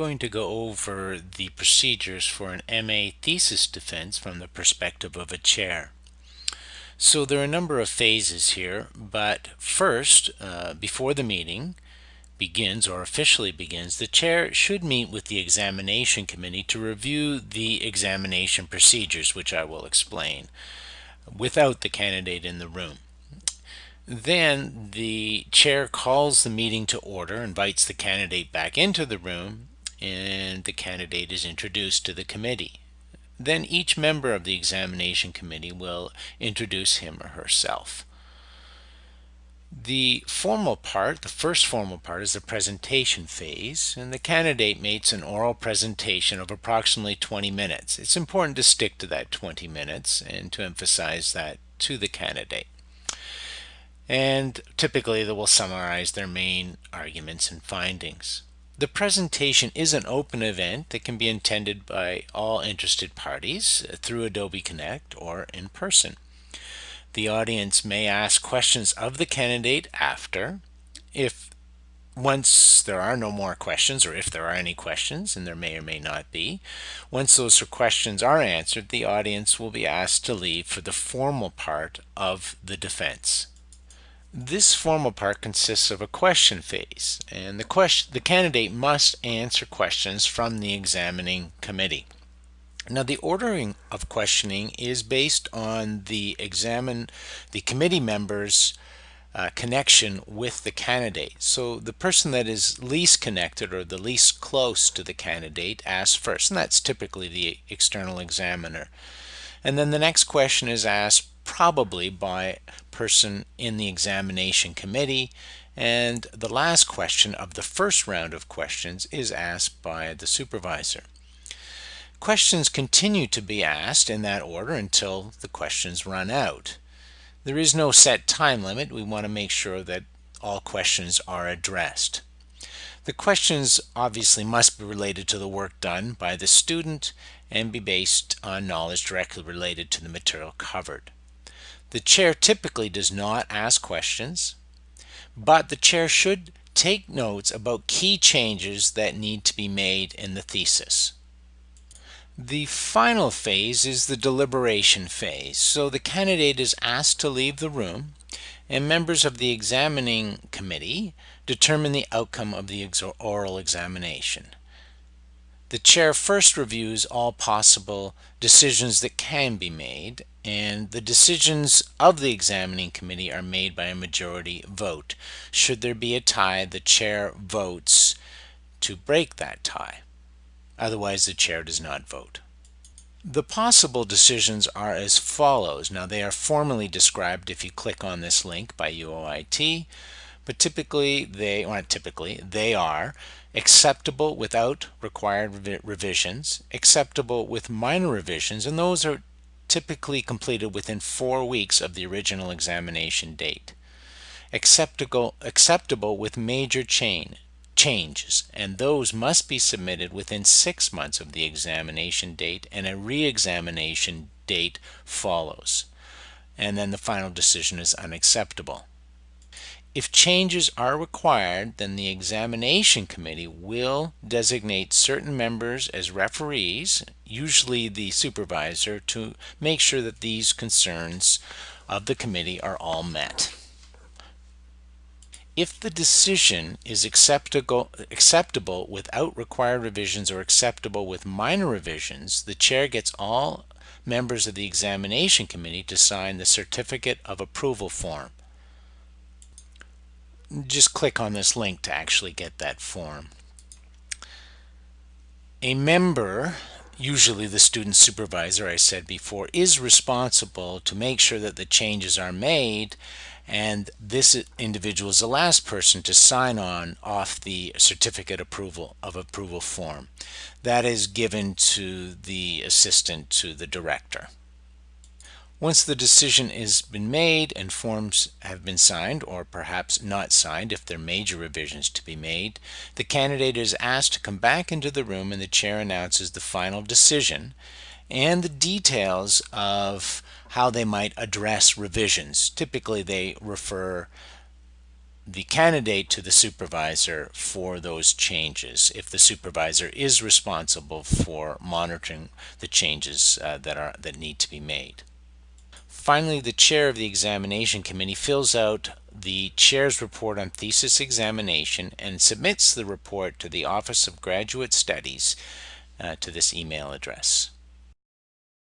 going to go over the procedures for an MA thesis defense from the perspective of a chair. So there are a number of phases here, but first, uh, before the meeting begins or officially begins, the chair should meet with the examination committee to review the examination procedures, which I will explain, without the candidate in the room. Then the chair calls the meeting to order, invites the candidate back into the room, and the candidate is introduced to the committee. Then each member of the examination committee will introduce him or herself. The formal part, the first formal part, is the presentation phase, and the candidate makes an oral presentation of approximately 20 minutes. It's important to stick to that 20 minutes and to emphasize that to the candidate and typically they will summarize their main arguments and findings. The presentation is an open event that can be attended by all interested parties through Adobe Connect or in person. The audience may ask questions of the candidate after. If once there are no more questions, or if there are any questions, and there may or may not be, once those questions are answered, the audience will be asked to leave for the formal part of the defense. This formal part consists of a question phase, and the, question, the candidate must answer questions from the examining committee. Now the ordering of questioning is based on the examine the committee members uh, connection with the candidate. So the person that is least connected or the least close to the candidate asks first, and that's typically the external examiner. And then the next question is asked probably by person in the examination committee and the last question of the first round of questions is asked by the supervisor. Questions continue to be asked in that order until the questions run out. There is no set time limit. We want to make sure that all questions are addressed. The questions obviously must be related to the work done by the student and be based on knowledge directly related to the material covered. The chair typically does not ask questions, but the chair should take notes about key changes that need to be made in the thesis. The final phase is the deliberation phase. So the candidate is asked to leave the room and members of the examining committee determine the outcome of the oral examination. The chair first reviews all possible decisions that can be made, and the decisions of the examining committee are made by a majority vote. Should there be a tie, the chair votes to break that tie. Otherwise, the chair does not vote. The possible decisions are as follows. Now, they are formally described if you click on this link by UOIT, but typically they, or not typically, they are acceptable without required revisions, acceptable with minor revisions, and those are typically completed within four weeks of the original examination date. Acceptable, acceptable with major chain, changes, and those must be submitted within six months of the examination date, and a re-examination date follows. And then the final decision is unacceptable. If changes are required, then the examination committee will designate certain members as referees, usually the supervisor, to make sure that these concerns of the committee are all met. If the decision is acceptable, acceptable without required revisions or acceptable with minor revisions, the chair gets all members of the examination committee to sign the certificate of approval form just click on this link to actually get that form. A member, usually the student supervisor I said before, is responsible to make sure that the changes are made and this individual is the last person to sign on off the certificate approval of approval form. That is given to the assistant to the director. Once the decision has been made and forms have been signed, or perhaps not signed if there are major revisions to be made, the candidate is asked to come back into the room and the chair announces the final decision and the details of how they might address revisions. Typically they refer the candidate to the supervisor for those changes if the supervisor is responsible for monitoring the changes uh, that are that need to be made. Finally, the chair of the examination committee fills out the chair's report on thesis examination and submits the report to the Office of Graduate Studies uh, to this email address.